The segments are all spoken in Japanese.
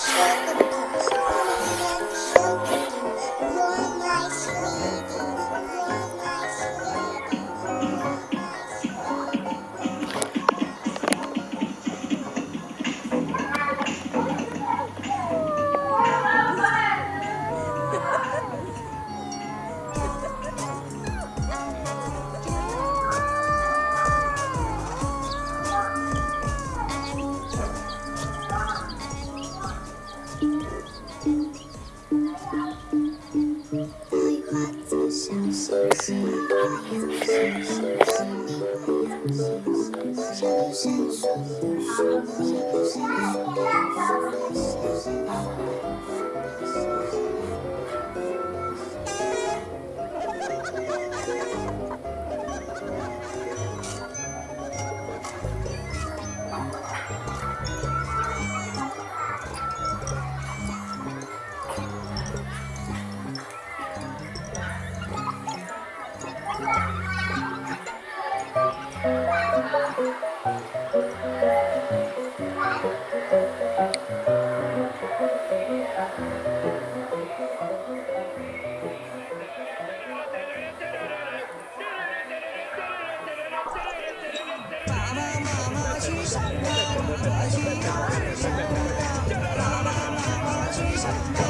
Shut Yeah. 闪不闪烁都是你今天给我的消息爸爸妈妈去上班我去幼儿爸爸妈妈去上班。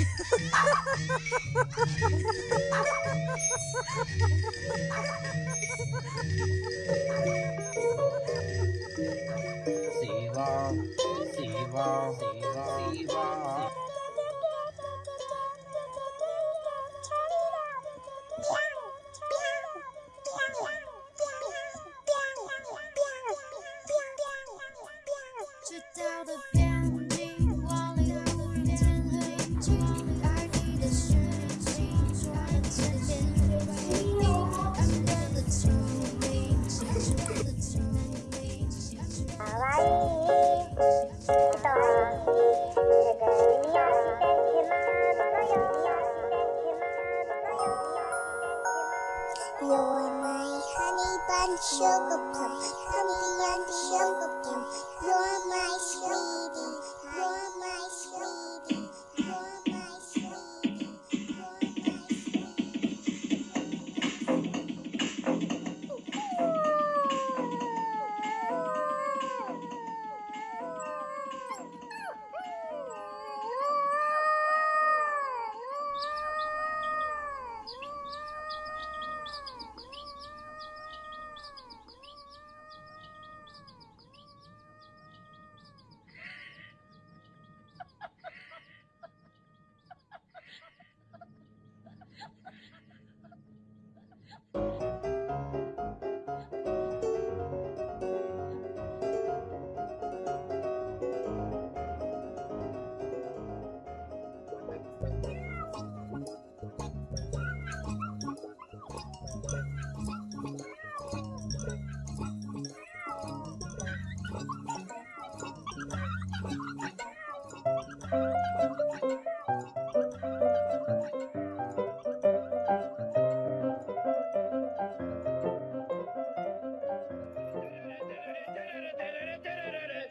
望，希望。直 and sugar plum, come beyond the sugar plum. You're my sweetie.